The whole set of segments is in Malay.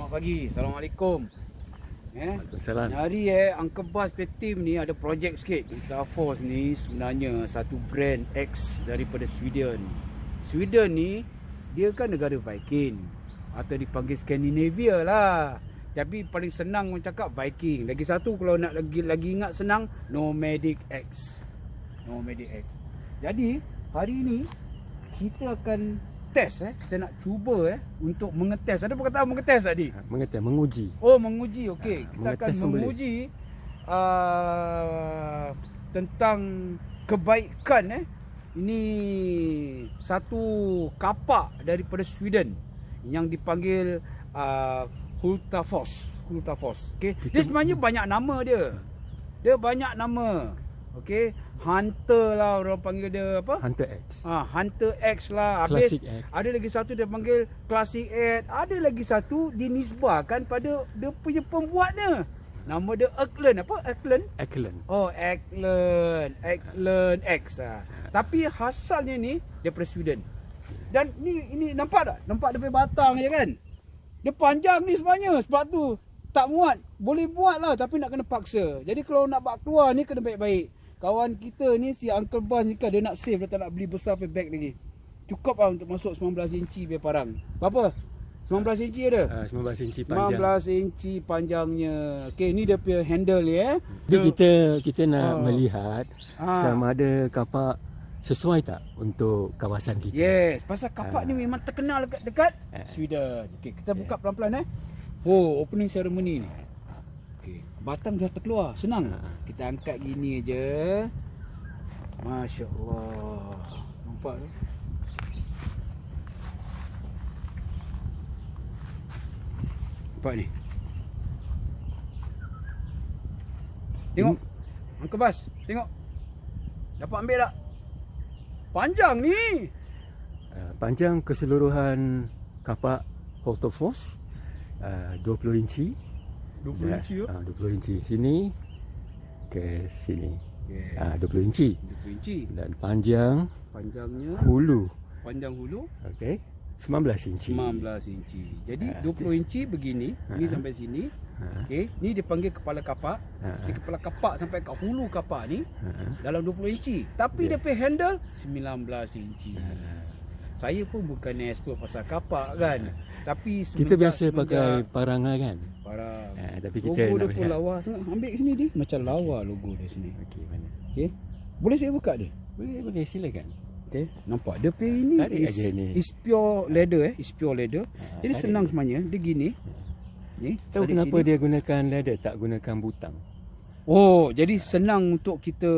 Selamat pagi. Assalamualaikum. Eh? Waalaikumsalam. Hari eh Uncle punya team ni ada projek sikit. Ultra Force ni sebenarnya satu brand X daripada Sweden. Sweden ni dia kan negara Viking atau dipanggil Scandinavia lah. Tapi paling senang orang cakap Viking. Lagi satu kalau nak lagi lagi ingat senang Nomadic X. Nomadic X. Jadi hari ni kita akan test eh. Kita nak cuba eh untuk mengetes. Ada perkataan mengetes tadi Mengetes, menguji. oh menguji. Okey Ha, kita akan menguji uh, tentang kebaikan eh. Ini satu kapak daripada Sweden yang dipanggil uh, Hultafors. Hultafors. Okey. Dia sebenarnya banyak nama dia. Dia banyak nama okey hunter lah orang panggil dia apa Hunter X. Ah, Hunter X lah. Habis Classic X. ada lagi satu dia panggil Classic X. Ada lagi satu dinisbahkan pada dia punya pembuatnya. Nama dia Eklund. Apa? Eklund? Eklund. Oh, Eklund. Eklund X ah. Tapi asalnya ni daripada Sweden. Dan ni ini nampak tak? Nampak dia batang je kan? Dia panjang ni sebenarnya sebab tu tak muat. Boleh buat lah tapi nak kena paksa. Jadi kalau nak bawa keluar ni kena baik-baik. Kawan kita ni si Uncle Bas ni kan dia nak save dia tak nak beli besar punya bag lagi. Cukup lah untuk masuk 19 inci punya parang. Berapa? 19 inci ada? Uh, 19 inci panjang. 19 inci panjangnya. Okey, ni dia punya handle ni eh. Jadi kita kita nak Oh. melihat Ah. sama ada kapak sesuai tak untuk kawasan kita. Yes, pasal kapak Ah. ni memang terkenal dekat dekat Ah. Sweden. Okey, kita buka pelan-pelan eh. Oh, opening ceremony ni. Batang dah terkeluar. Senang. Ah. Kita angkat gini aja. Masya-Allah. Nampak tu? Nampak ni. Tengok. Angka Bas, tengok. Dapat ambil tak? Panjang ni. Uh, panjang keseluruhan kapak Holterfors uh, 20 inci. 20 inci tu. Uh, 20 inci sini ke sini. Okay. Uh, 20 inci 20 inci. dan panjang Panjangnya hulu panjang hulu okey 19 inci. 19 inci. Jadi Ha, 20 inci begini, ni Ha. sampai sini. Ha. Okey, ni dipanggil kepala kapak. Ha. Ni kepala kapak sampai kat hulu kapak ni Uh, dalam 20 inci. Tapi Ya. dia punya handle 19 inci. Saya pun bukan expert pasal kapak kan. Tapi kita biasa pakai parang kan. parang. Ha, tapi kita logo dia pun lihat. lawa. Tengok ambil sini dia. Macam lawa logo dia sini. Okey mana? Okey. Boleh saya buka dia? Boleh boleh silakan. Okay. Nampak dia punya ini Tarik is, ni. is pure leather eh, is pure leather. Ha, Jadi senang sebenarnya, dia gini. Ni, Tahu kenapa sini. dia gunakan leather tak gunakan butang? Oh, jadi senang untuk kita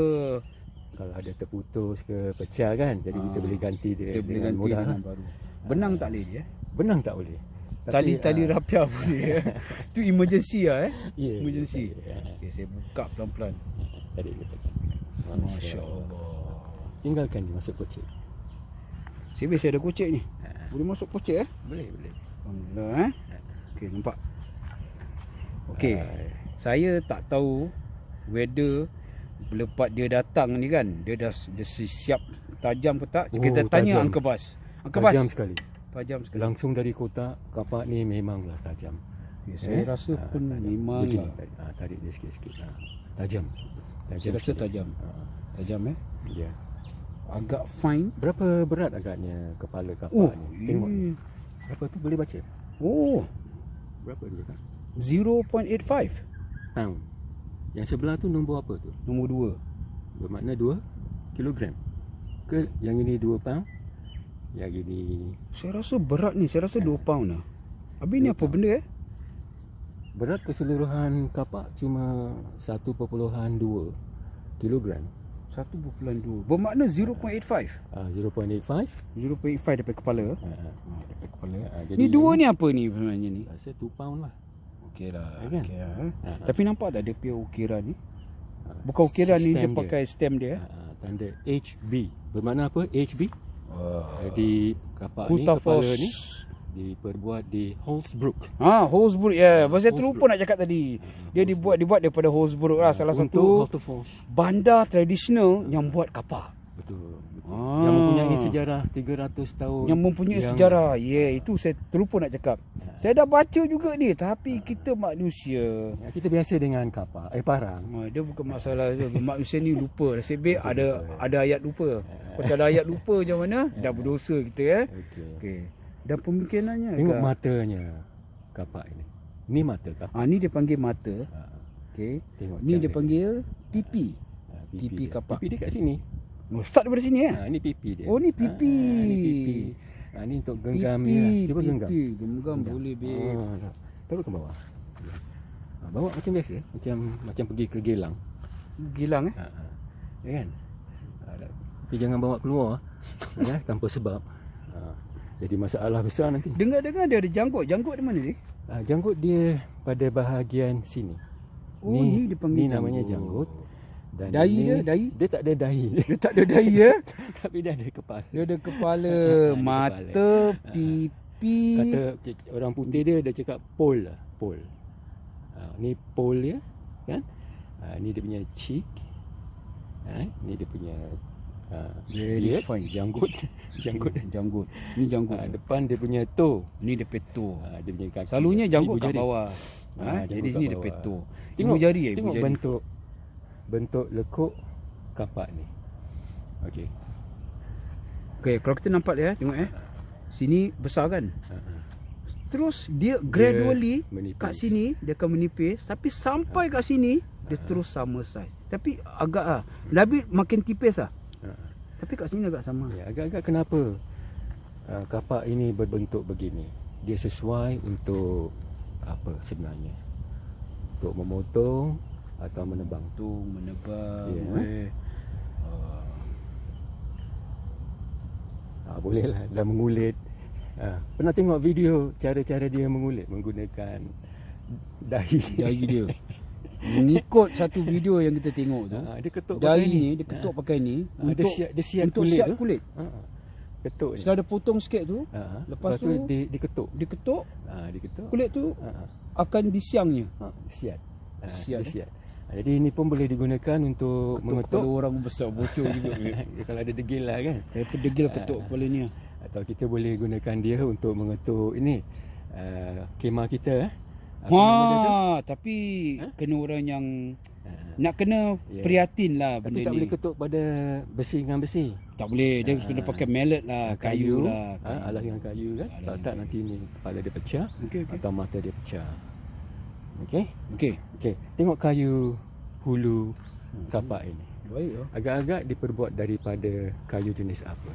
Kalau ada terputus ke pecah kan, jadi kita Ah, boleh ganti dia kita boleh ganti mudah. dengan lah. baru. Benang tak boleh dia. eh? Benang tak boleh. Tapi, Tali-tali ah, rapiah boleh. eh. Tu emergency lah eh. Ya, emergency. ya, ya. Okay, saya buka pelan-pelan. Tadi kita Masya-Allah. Tinggalkan dia masuk kocik. Saya biasa ada kocek ni. Ha. Boleh masuk kocek eh? Boleh, boleh. Alhamdulillah eh. Okey, nampak. Okey. Ah, Saya tak tahu whether lepas dia datang ni kan, dia dah dia siap tajam ke tak? Oh, Kita tanya tajam. Uncle Bas. Uncle Bas, tajam sekali. tajam sekali. Langsung dari kotak, kapak ni memanglah tajam. Okay, saya Eh? rasa Ah, pun tajam. memang Begini, tarik, ah, tarik dia sikit-sikit. Ah, tajam. Tajam Saya rasa tajam. Ah, Tajam eh. ya. Agak fine. Berapa berat agaknya kepala kapak Oh, ni? Tengok ini. Berapa tu boleh baca? Oh, Berapa dia kan? 0.85. Pound. Yang sebelah tu nombor apa tu? Nombor 2. Bermakna 2 kilogram. Ke yang ini 2 pound? Yang ini Saya rasa berat ni. Saya rasa 2 pound lah. Habis ni apa benda eh? berat keseluruhan kapak cuma 1.2 kilogram. 1.2. Bermakna 0.85. Ah 0.85. 0.85 daripada kepala. Ah, ah. Ha, daripada kepala. Ah, jadi Ni dua yang ni apa ni sebenarnya ni? Rasa 2 pound lah. Okey lah. Ya kan? Okey lah. eh. Ah, Tapi nampak tak dia punya ukiran ni? ah. Bukan ukiran ni dia Sistem pakai stem dia. eh? Ah, ah, tanda HB. Bermakna apa? HB. Wah. Jadi kapak ni kepala ni diperbuat di Holzbrook. Ha, Holzbrook ya. Yeah. Saya terlupa nak cakap tadi. Dia dibuat dibuat daripada Holzbrook lah salah Untuk satu bandar tradisional yang buat kapak. Betul. Ah. Yang mempunyai sejarah 300 tahun. Yang mempunyai sejarah. Ya, yeah, itu saya terlupa nak cakap. Saya dah baca juga ni tapi kita manusia Ya, kita biasa dengan kapak, eh parang. Ha, dia bukan masalah tu. Manusia ni lupa. Nasib ada ada ayat lupa. Kalau tak ada ayat lupa macam mana? Dah berdosa kita eh. Okey. Okey. Dan pemikirannya Tengok agak- matanya kapak ini. Ni mata kapak. Ha, ni dia panggil mata. Ha, Okey. tengok Ni dia panggil pipi. Ha, pipi dia. kapak. Pipi dia kat sini. Oh, start daripada sini eh. Ha, ni pipi dia. Oh, ni pipi. Ha, ni pipi. Ha, ni untuk genggam pipi, lah. Cuba genggam. pipi. Genggam boleh babe. Oh, dah. Taruh ke bawah. Ha, bawa macam biasa. Macam macam pergi ke Gelang. Gilang eh. Ha, ha. Ya kan? Ha. Tapi jangan bawa keluar. ya, tanpa sebab. Ha, jadi masalah besar nanti. Dengar-dengar dia ada janggut. Janggut di mana ni? Ha, janggut dia pada bahagian sini. Oh, ni dia panggil ni namanya janggut. janggut. Dan Dahi ini- dia, dahi? Dia tak ada dahi. Dia tak ada dahi ya. Tapi dia ada kepala. Dia ada kepala, mata, pipi. Kata orang putih dia dia cakap pole lah, pole. Ha, ni pole dia, kan? Ha, ni dia punya cheek. Ha, ni dia punya ha, Very beard, fine. janggut, janggut. janggut. Ni janggut. Ha, depan dia punya toe. Ni dia peto. Ha, dia punya kaki. Selalunya janggut kat bawah. Ha, Ha, jadi sini dia peto. Tengok Ibu jari ya, Tengok jari. bentuk bentuk lekuk kapak ni. Okey. Okey, kalau kita nampak dia, tengok eh. Sini besar kan? Terus dia gradually menipis. kat sini dia akan menipis tapi sampai kat sini dia terus sama size. Tapi agak ah, lebih makin tipis ah. Tapi kat sini agak sama. Ya, agak-agak kenapa uh, kapak ini berbentuk begini? Dia sesuai untuk apa sebenarnya? Untuk memotong atau menebang. Tu menebang Ya. weh. Ha, boleh lah dah mengulit. Ha, pernah tengok video cara-cara dia mengulit menggunakan dahi. Dahi dia. Mengikut satu video yang kita tengok tu. Ha, dia ketuk Dahi pakai ni dia ketuk pakai ni Ha, dia siap dia siap untuk kulit siap tu. kulit. Ha, ha. ketuk. Setelah dia potong sikit tu, Ha, ha. lepas tu, tu- dia diketuk. dia ketuk Ha, diketuk. kulit tu Ha, ha. akan disiangnya. Ha, siat. Ha, Siat, eh? Ha, jadi ini pun boleh digunakan untuk Ketuk mengetuk. kepala orang besar bocor juga. Ya, kalau ada degil lah kan. Daripada degil ketuk kepala ni. ah. Atau kita boleh gunakan dia untuk mengetuk ini uh, kemah kita eh. Apa tu? Ha, tapi kena orang yang Ha, nak kena Ya. prihatin lah Tapi benda tak ni. boleh ketuk pada besi dengan besi. Tak boleh, dia kena pakai mallet lah, kayu, lah. Ha, alas dengan kayu kan. Alas Kalau dengan tak nanti ni kepala dia pecah Okey, okey. atau mata dia pecah. Okey. Okey. Okey, tengok kayu hulu kapak ini. Baik oh. Agak-agak diperbuat daripada kayu jenis apa?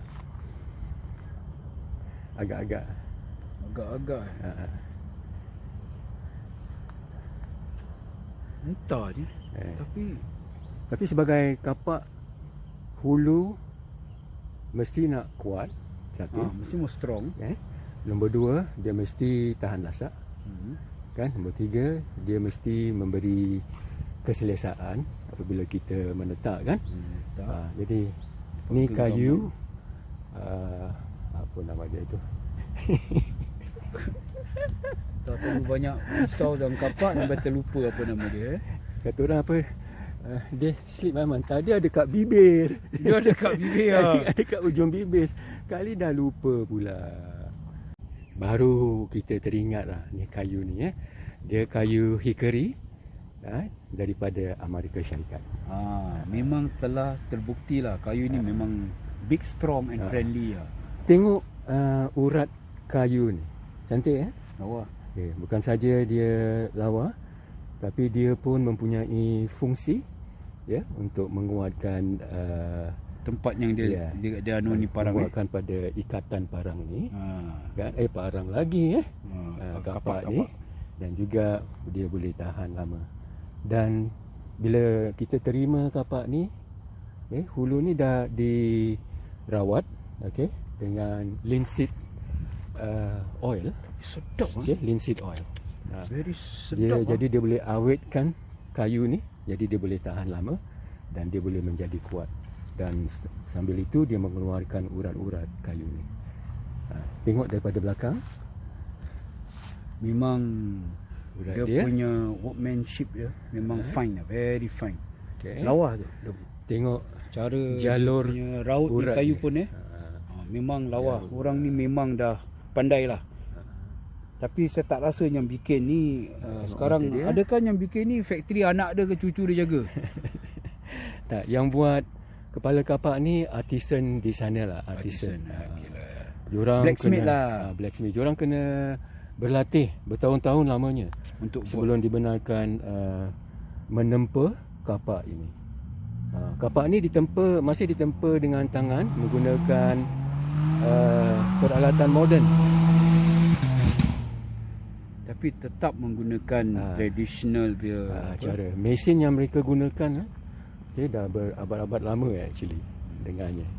Agak-agak. Agak-agak eh. Ha, ha. Entah je. Eh. Tapi Tapi sebagai kapak hulu mesti nak kuat satu. ha, mesti mau strong. Eh. Nombor dua, dia mesti tahan lasak. Hmm. Kan? Nombor tiga, dia mesti memberi keselesaan apabila kita menetap kan. Hmm. Ha, jadi ni kayu uh, apa nama dia tu? Tak terlalu banyak risau dalam kapak sampai terlupa apa nama dia eh. Kata orang apa? Uh, dia slip memang tadi ada kat bibir. Dia ada kat bibir ah. ada kat ujung bibir. Kali dah lupa pula. Baru kita teringat lah ni kayu ni eh. Dia kayu hickory ha, daripada Amerika Syarikat. Ha, memang telah terbukti lah kayu ni memang big strong and friendly lah. Tengok uh, urat kayu ni. Cantik eh? Lawa. Okay, bukan saja dia lawa tapi dia pun mempunyai fungsi ya untuk menguatkan uh, Tempat yang dia Ya. dia, dia anu ni parang eh. menguatkan pada ikatan parang ni Ha. kan eh parang lagi eh Ha, uh, kapak- kapak, kapak. Dan juga dia boleh tahan lama. Dan bila kita terima kapak ni okay, hulu ni dah dirawat okey dengan linseed uh, oil. Sedap ah. okey linseed oil. Uh, Very dia sedap. ah. jadi dia boleh awetkan kayu ni jadi dia boleh tahan lama dan dia boleh menjadi kuat. Dan sambil itu dia mengeluarkan urat-urat kayu ni. Ha, tengok daripada belakang memang urat dia, dia, punya workmanship dia memang fine lah, very fine. okay. Lawa tu. Dia tengok Cara Jalur dia punya raut ni kayu ni. pun eh. ha, Ha, memang lawa. Orang ni memang dah pandai lah. Tapi saya tak rasa yang bikin ni uh, sekarang dia. adakah yang bikin ni factory anak dia ke cucu dia jaga? tak yang buat kepala kapak ni artisan di sana lah artisan, Artisan, Ah, okey lah. Diorang Blacksmith kena, lah. ah, blacksmith diorang kena berlatih bertahun-tahun lamanya Untuk buat. sebelum dibenarkan uh, menempa kapak ini uh, kapak ni ditempa masih ditempa dengan tangan menggunakan uh, peralatan moden tapi tetap menggunakan Ah. traditional dia. uh, cara mesin yang mereka gunakan uh, dia dah berabad-abad lama actually dengannya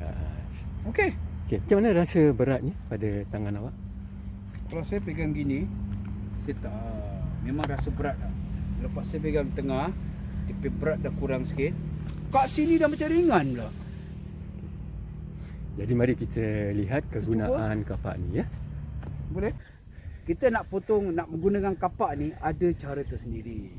uh, Okey. okay. macam mana rasa beratnya pada tangan awak Kalau saya pegang gini, saya tak memang rasa berat lah. Lepas saya pegang tengah, dia punya berat dah kurang sikit. Kat sini dah macam ringan pula. jadi mari kita lihat kegunaan kapak ni ya Boleh? Kita nak potong, nak menggunakan kapak ni ada cara tersendiri.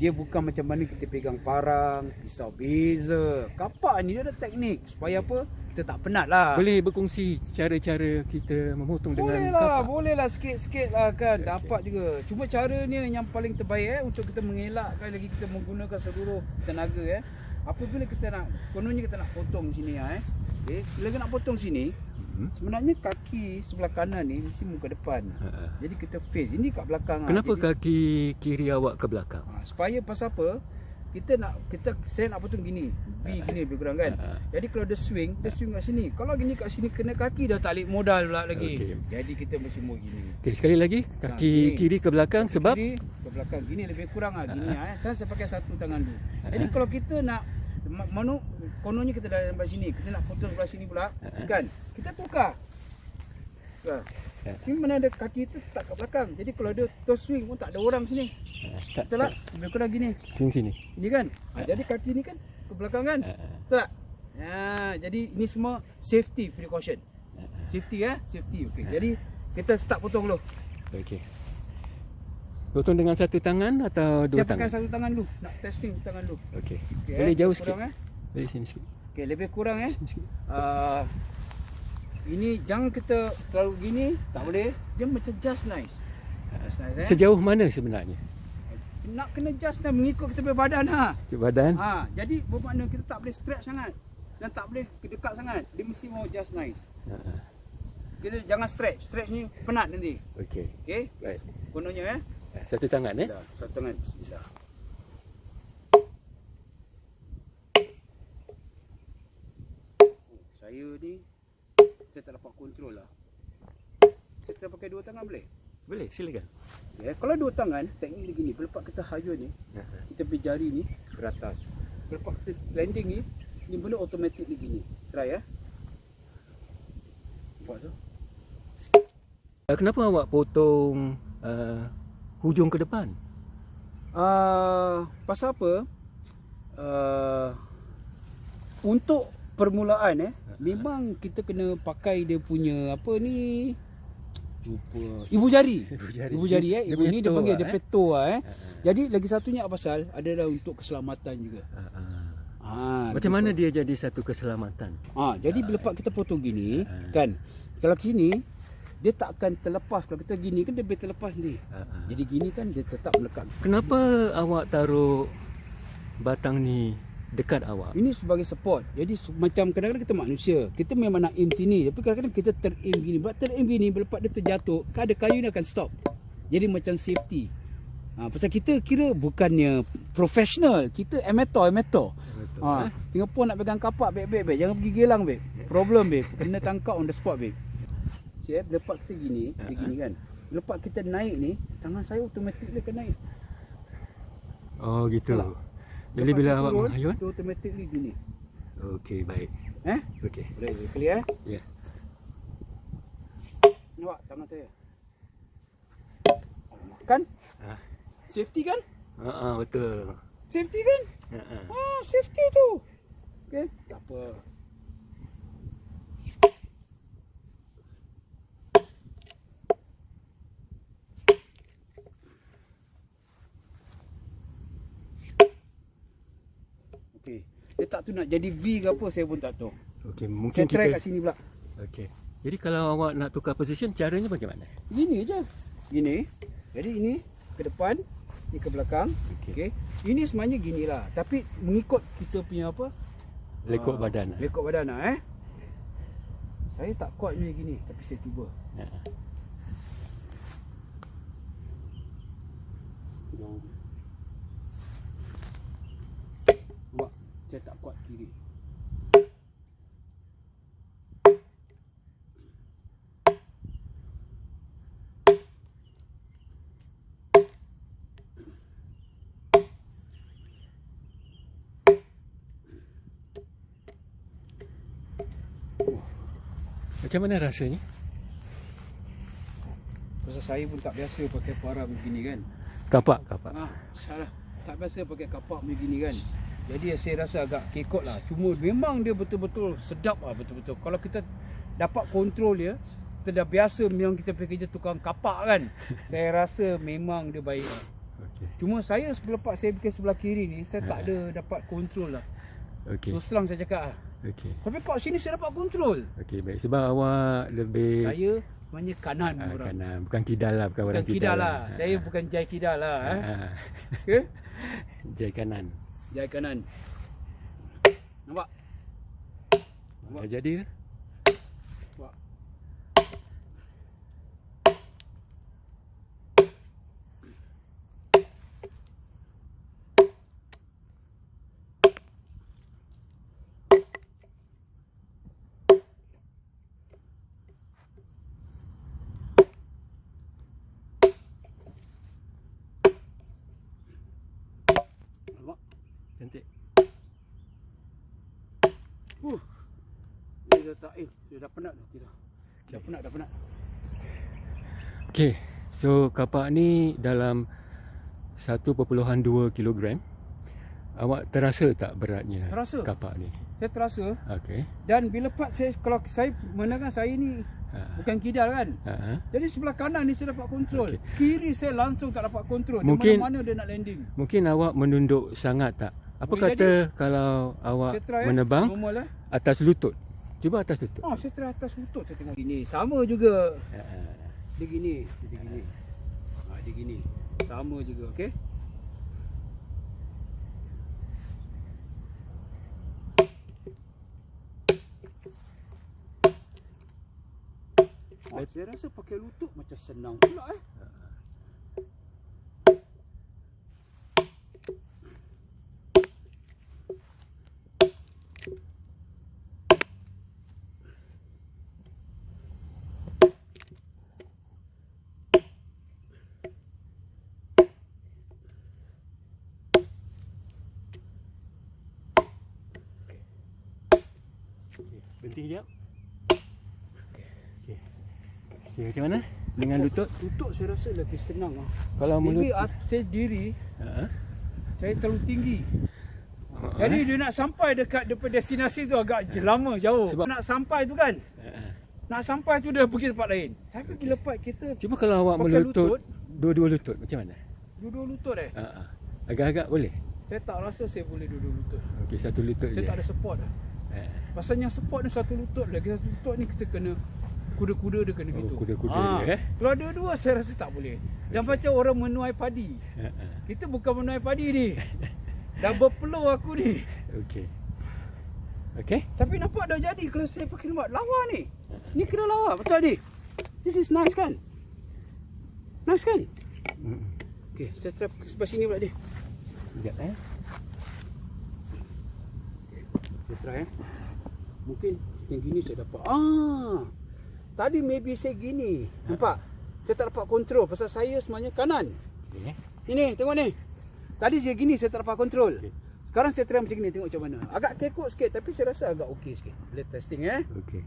Dia bukan macam mana kita pegang parang, pisau beza. Kapak ni dia ada teknik. Supaya apa? Kita tak penat lah. boleh berkongsi cara-cara kita memotong Boleh dengan lah, kapak boleh lah sikit-sikit lah kan Dapat juga Cuma caranya yang paling terbaik eh Untuk kita mengelakkan lagi kita menggunakan seluruh tenaga eh Apabila kita nak, kononnya kita nak potong sini ah, eh okay. Bila kita nak potong sini Hmm. Sebenarnya kaki sebelah kanan ni mesti muka depan Ha-ha. Jadi kita face, ini kat belakang ah. Kenapa Jadi, kaki kiri awak ke belakang? ha, Supaya pasal apa kita nak kita saya nak potong gini. V gini lebih kurang kan? Ha. jadi kalau dia swing dia swing kat sini. Kalau gini kat sini kena kaki dah tak balik modal pula lagi. Okey. jadi kita mesti mau gini. Okey, sekali lagi. Kaki Ha, kiri ke belakang Kaki sebab? kiri ke belakang. Gini lebih kurang ah gini ah. eh. Saya saya pakai satu tangan dulu. Jadi kalau kita nak ma- manu kononnya kita dah sampai sini, kita nak potong sebelah sini pula, kan? Kita tukar. Tukar. Ini mana ada kaki tu tak kat belakang. Jadi kalau dia toss swing pun tak ada orang sini. Ha, tak, Betul tak? Lebih kurang gini. sini sini. Ini kan? Ha, jadi kaki ni kan ke belakang kan? Ha, ha. Betul tak? Ha, jadi ini semua safety precaution. Safety eh? Safety. Okey. Jadi kita start potong dulu. Okey. Potong dengan satu tangan atau dua Saya pakai tangan? satu tangan dulu. Nak testing tangan dulu. Okey. Okey, Boleh eh, jauh sikit. eh? Boleh sini sikit. Okey, lebih kurang eh. Sini sikit. Uh, ini jangan kita terlalu gini, tak boleh. Dia macam just nice. Just nice eh. Sejauh mana sebenarnya? Nak kena just nice mengikut kita punya badan ha. Cik badan. Ha, jadi bermakna kita tak boleh stretch sangat dan tak boleh dekat sangat. Dia mesti mau just nice. Ha, ha. Kita jangan stretch. Stretch ni penat nanti. Okey. Okey? Baik. Kononnya eh. Satu tangan eh. Dah, satu tangan bisa. Saya ni tak dapat kontrol lah. Saya tak pakai dua tangan boleh? Boleh, silakan. Ya, kalau dua tangan, teknik dia gini. Lepas kita hayun ni, ha. kita pergi jari ni ke atas. Lepas kita landing ni, ni benda automatic ni gini. Try ya. Buat tu. Uh, Kenapa awak potong uh, hujung ke depan? Uh, pasal apa? Uh, untuk permulaan eh, memang kita kena pakai dia punya apa ni? Lupa. Ibu jari. Ibu jari. Ibu jari eh. Ibu ni dia panggil lah, dia eh. peto lah eh. Ha, ha. Jadi lagi satunya apa pasal? Adalah untuk keselamatan juga. Ha, ha. Ha, Macam mana dia jadi satu keselamatan? Ha, jadi bila kita potong gini, Ha. kan? Kalau gini dia tak akan terlepas. Kalau kita gini kan dia boleh terlepas ni. Ha, ha. Jadi gini kan dia tetap melekat. Kenapa awak taruh batang ni dekat awak? Ini sebagai support. Jadi macam kadang-kadang kita manusia, kita memang nak aim sini, tapi kadang-kadang kita ter-aim gini. Bila ter-aim gini, lepas dia terjatuh, kan ada kayu ni akan stop. Jadi macam safety. Ha, pasal kita kira bukannya professional, kita amateur, amateur. Betul, Ha, eh? Singapore nak pegang kapak babe babe, babe. jangan pergi gelang babe. Problem babe, kena tangkap on the spot babe. Cik, lepas kita gini, dia gini kan. Lepas kita naik ni, tangan saya automatik dia akan naik. Oh gitu. Betul Jadi bila kita awak menghayun? Dia automatically gini. Okey, baik. Eh? Okey. Boleh, clear eh? Ya. Nampak tangan saya. Kan? Ha. Safety kan? Ha, ha betul. Safety kan? Ha, ha. Ah, safety tu. Okey, tak apa. Okey, Okay. Dia tak tu nak jadi V ke apa saya pun tak tahu. Okey, Saya mungkin try kita kat sini pula. Okey. Jadi kalau awak nak tukar position caranya bagaimana? Gini je. Gini. Jadi ini ke depan, ni ke belakang. Okey. Okey. Ini sebenarnya gini lah. Tapi mengikut kita punya apa? Lekuk ah, badan. lah. Lekuk badan lah eh. Saya tak kuat ni gini tapi saya cuba. Ha. Nampak? Saya tak kuat kiri. Macam mana rasanya? Pasal saya pun tak biasa pakai parang begini kan. Kapak, kapak. Ah, salah. Tak biasa pakai kapak begini kan. Jadi saya rasa agak kekot lah. Cuma memang dia betul-betul sedap lah betul-betul. Kalau kita dapat kontrol dia, kita dah biasa memang kita pergi kerja tukang kapak kan. saya rasa memang dia baik lah. Okey. Cuma saya selepas saya pergi sebelah kiri ni, saya tak ada dapat kontrol lah. Okey. Terus terang saya cakap lah. Okey. Tapi kat sini saya dapat kontrol. Okey, baik. Sebab awak lebih Saya sebenarnya kanan ah, orang. kanan, bukan kidal lah, bukan, Bukan orang kidal lah. Saya bukan jai kidal lah. Ah, Eh. ah. Okay? Jai kanan. Jai kanan. Nampak? Nampak? Dah jadi ke? Nampak? Nampak? Cantik. Uh. Dia dah tak eh, dia dah penat dah kita. Dah penat, dah penat. Okey. So kapak ni dalam 1.2 kilogram. Awak terasa tak beratnya Terasa. kapak ni? Saya terasa Okey. dan bila part saya kalau saya menangkan saya ni Ha. bukan kidal kan. Ha. ha. Jadi sebelah kanan ni saya dapat kontrol. Okey. Kiri saya langsung tak dapat kontrol. Mungkin- Di mana-mana dia nak landing. Mungkin awak menunduk sangat tak? Apa Boleh kata kalau awak try eh. menebang Normal eh. atas lutut? Cuba atas lutut. Oh, saya try atas lutut saya tengok gini. Sama juga. Ha. ha. Dia gini, dia gini. Ha, dia gini. Sama juga, okey? Oh, saya rasa pakai lutut macam senang pula eh. Berhenti sekejap. Okey. Okey, macam mana? Dengan lutut? Lutut saya rasa lebih senang ah. Kalau Maybe mulut ah, saya diri Ha. saya terlalu tinggi. Ha. Jadi dia nak sampai dekat depan destinasi tu agak je lama jauh. Sebab- nak sampai tu kan. Ha. Nak sampai tu dia pergi tempat lain. Tapi bila part kita Cuba kalau awak melutut lutut. dua-dua lutut macam mana? duduk lutut eh. Ha. Agak-agak boleh. Saya tak rasa saya boleh duduk lutut. Okey, satu lutut Saya je. tak ada support lah. Ha. Pasal yang support ni satu lutut lagi satu lutut ni kita kena kuda-kuda dia kena Oh, gitu. kuda-kuda Ah, dia, eh? Kalau ada dua saya rasa tak boleh. Dan macam orang menuai padi. Ha. ha. Kita bukan menuai padi ni. Dah berpeluh aku ni. Okey. Okey? Tapi nampak dah jadi kalau saya pakai lembab. Lawa ni. Ni kena lawa. Betul ni. This is nice kan? Nice kan? Hmm. Okay, saya try sebelah sini pula dia. Sekejap eh. Saya try eh. Mungkin yang gini saya dapat. Ah. Tadi maybe saya gini. Nampak? Saya tak dapat kontrol pasal saya sebenarnya kanan. Okey. Ini tengok ni. Tadi saya gini saya tak dapat kontrol. Okey. Sekarang saya try macam ni tengok macam mana. Agak kekok sikit tapi saya rasa agak okey sikit. Boleh testing eh. Okey.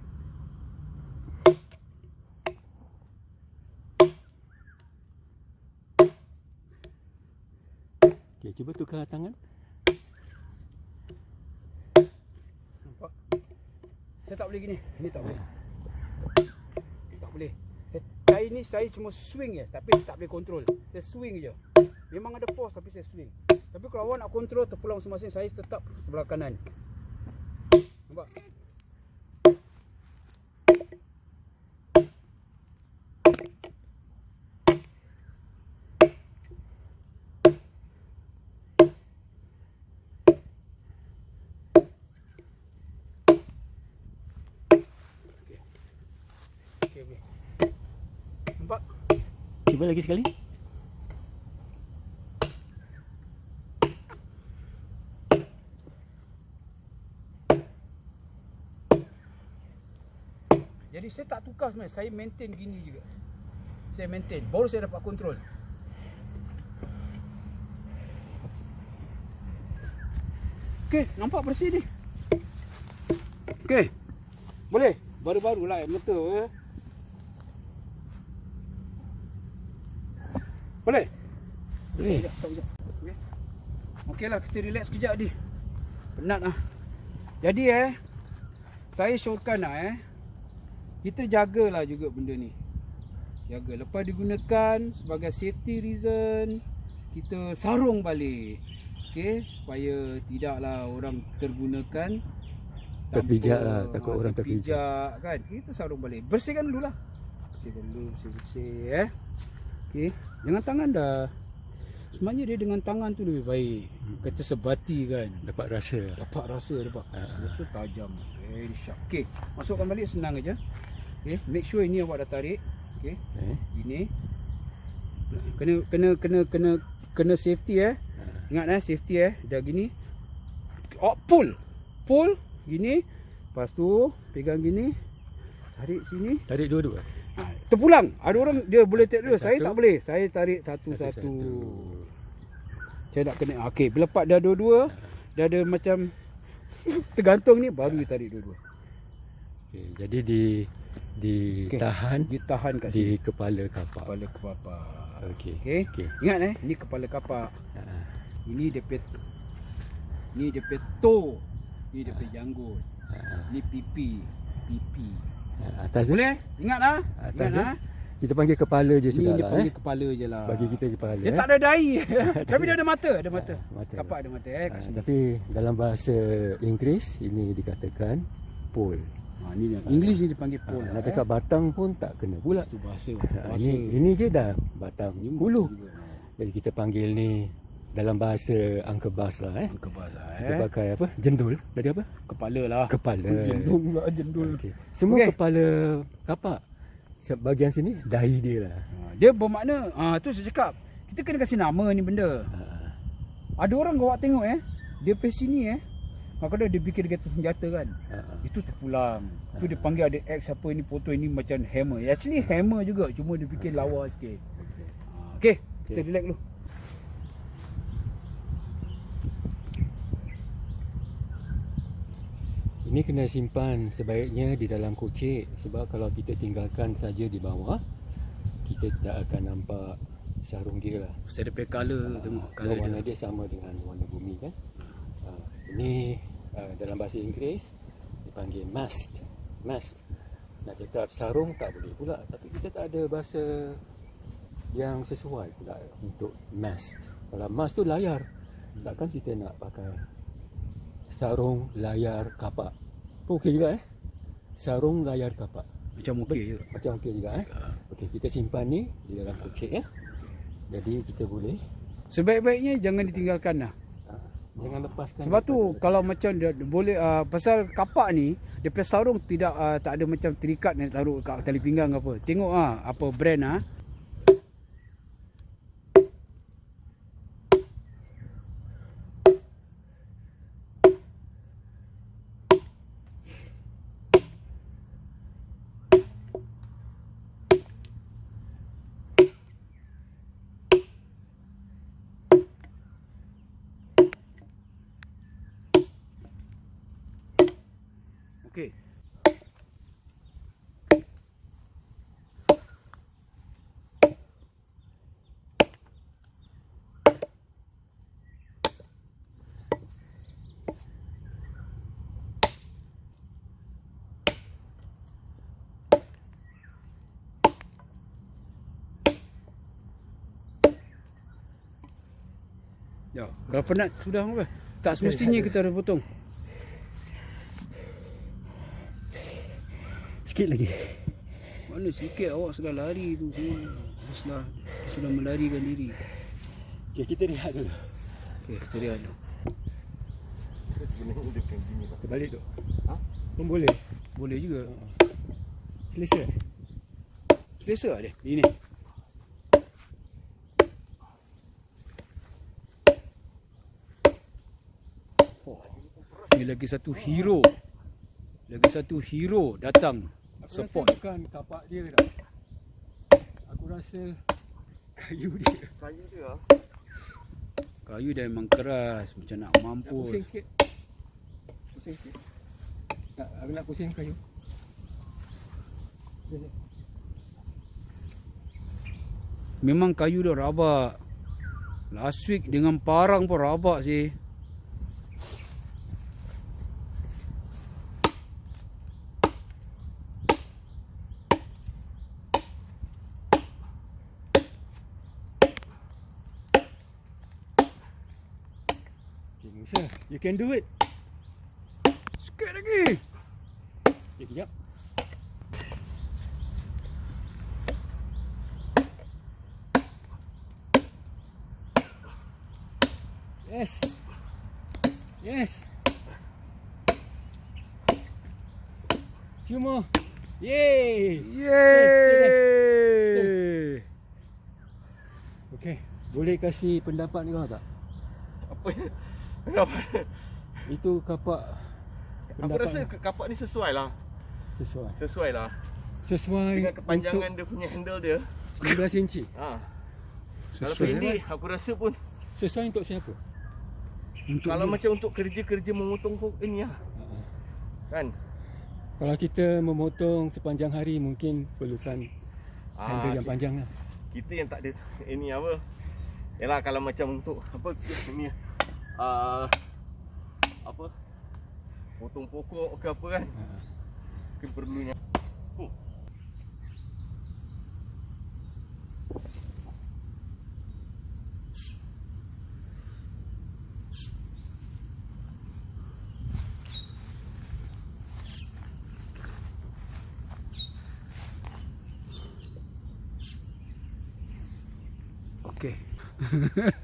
Okey, cuba tukar tangan. Saya tak boleh gini. Ini tak boleh. Tak boleh. Saya, saya ni saya cuma swing je tapi saya tak boleh kontrol. Saya swing je. Memang ada force tapi saya swing. Tapi kalau awak nak kontrol terpulang masing-masing saya tetap sebelah kanan. Nampak? Okey, okey. Nampak? Cuba lagi sekali. Jadi saya tak tukar sebenarnya, saya maintain gini juga. Saya maintain, baru saya dapat kontrol. Okey, nampak bersih ni. Okey. Boleh? Baru-baru lah betul ya. Boleh? Boleh. Sekejap, sekejap. Okey. Okeylah kita relax sekejap ni. Penat lah. Jadi eh saya syorkan lah eh kita jagalah juga benda ni. Jaga lepas digunakan sebagai safety reason kita sarung balik. Okey, supaya tidaklah orang tergunakan Terpijak tanpa- lah, takut orang terpijak. terpijak kan. Kita sarung balik. Bersihkan dululah. Bersihkan dulu, bersih-bersih eh. Okey, dengan tangan dah. Sebenarnya dia dengan tangan tu lebih baik. Kata sebati kan. Dapat rasa. Dapat rasa dapat. Ah. Betul tajam. Very sharp. Okey, masukkan balik senang aja. Okey, make sure ini awak dah tarik. Okey, Eh? gini. Kena kena kena kena kena safety eh. Ingat eh safety eh. Dah gini. Oh, pull. Pull gini. Lepas tu pegang gini. Tarik sini. Tarik dua-dua. Ha, terpulang. Ada orang dia boleh tarik dua. Saya tak boleh. Saya tarik satu-satu. Saya nak kena. Okey, bila lepas dah dua-dua, dah ada macam tergantung ni baru tarik dua-dua. Okay, jadi di ditahan Ditahan kat di sini. kepala kapak. Kepala kapak. Okey. Okey. Okey. Ingat eh, ni kepala kapak. Ha. Ini dia pet Ni dia pet toe. Ni dia pet janggut. Ha. Ni pipi. Pipi. Ha, Atas tu Boleh? Ingat ah. Atas Ingat tu? ah. kita panggil kepala je sudah dia lah panggil eh. kepala je lah. Bagi kita kepala. Dia eh. tak ada dahi. Tapi dia ada mata, ada mata. Ha, mata. Kapak ada mata eh Ha, tapi dalam bahasa Inggeris ini dikatakan pole. Ha, ni dia. English ni dipanggil Ha, pole. nak cakap batang pun tak kena pula. Itu bahasa. Ha, bahasa. ini ini je dah batang hulu. Jadi kita panggil ni dalam bahasa Uncle Bas lah eh. Angka bahasa Kita eh. pakai apa? Jendul. Tadi apa? Kepala lah. Kepala. Jendul pula jendul. Okey. Semua Okey. kepala kapak bahagian sini dahi dia lah. Ha, dia bermakna, ah tu saya cakap, kita kena kasih nama ni benda. Ha. Ada orang kau tengok eh, dia pergi sini eh. Maka dia fikir dia kata senjata kan. Ha. Itu terpulang. Tu dia panggil ada X apa ini foto ini macam hammer. Actually hammer juga cuma dia fikir lawa sikit. Ha, Okey, kita Okey. relax dulu. Ini kena simpan sebaiknya di dalam kocek sebab kalau kita tinggalkan saja di bawah kita tak akan nampak sarung dia lah. Saya ada color tengok Kalau warna dia sama dengan warna bumi kan. Ha, ini uh, dalam bahasa Inggeris dipanggil mast. Mast. Nak cakap sarung tak boleh pula tapi kita tak ada bahasa yang sesuai pula untuk mast. Kalau mast tu layar. Takkan kita nak pakai sarung layar kapak. Pun okey juga eh. Sarung layar kapak. Macam okey je. Macam okey juga eh. Okey, kita simpan ni di dalam kocek ya. Jadi kita boleh Sebaik-baiknya jangan ditinggalkan lah. ha, jangan lepaskan. Sebab tu kalau macam dia boleh uh, pasal kapak ni dia punya sarung tidak uh, tak ada macam terikat nak taruh kat tali pinggang ke apa. Tengok ah apa brand ah. Okey. Ya, berapa nak sudah apa? Tak semestinya kita ada potong. Sikit lagi. Mana sikit awak sudah lari tu semua. Sudah sudah melarikan diri. Okay, kita rehat dulu. Okey, kita lihat dulu. Kita balik tu. Ha? Pun boleh. Boleh juga. Selesa. Selesa tak dia? Ini. Oh, ni lagi satu hero. Lagi satu hero datang support. Rasa bukan tapak dia dah. Aku rasa kayu dia. Kayu dia ah. Kayu dia memang keras macam nak Nak mampu. pusing sikit. Pusing sikit. Tak, aku nak pusing kayu. Memang kayu dia rabak. Last week dengan parang pun rabak sih. Musa, you can do it. Sikit lagi. Okay, kejap. Yes. Yes. Few more. Yay. Yeay. Okay. Boleh kasih pendapat ni kau tak? Apa Kenapa? Itu kapak Aku rasa kapak ni sesuai lah. sesuai. Sesuai lah. Sesuai Dengan kepanjangan dia punya handle dia. untuk 19 inci. Ha. Kalau Sesuai. pendek aku rasa pun Sesuai untuk siapa? Untuk kalau dia. macam untuk kerja-kerja memotong kok ini lah. Kan? Kalau kita memotong sepanjang hari mungkin perlukan handle Ah, yang panjang lah. kita yang tak ada ini apa. Yalah kalau macam untuk apa ini ah apa? Potong pokok ke apa kan? Mungkin perlunya. Oh. Okey.